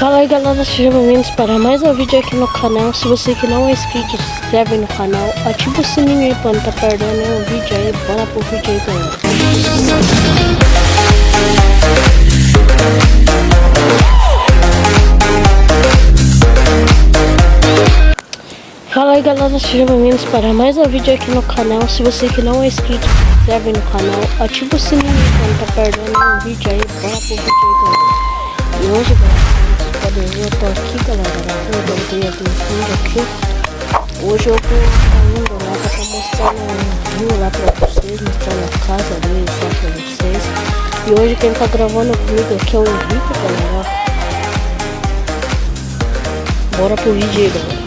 Fala aí galera, sejam bem-vindos para mais um vídeo aqui no canal. Se você que não é inscrito, se inscreve no canal Ativa o sininho aí pra não tá perdendo nenhum vídeo aí Bora pro vídeo aí galera Fala aí galera, sejam bem-vindos para mais um vídeo aqui no canal. Se você que não é inscrito, se inscreve no canal Ativa o sininho pra não tá perdendo nenhum vídeo aí Bora pro vídeo aí galera E hoje galera, eu tô aqui galera. Gravando um dia do vídeo aqui. Hoje eu vou indo lá pra tá mostrando um vinho lá pra vocês Mostrando a casa deles lá pra vocês. E hoje quem tá gravando comigo aqui é o Henrique galera. Bora pro vídeo aí galera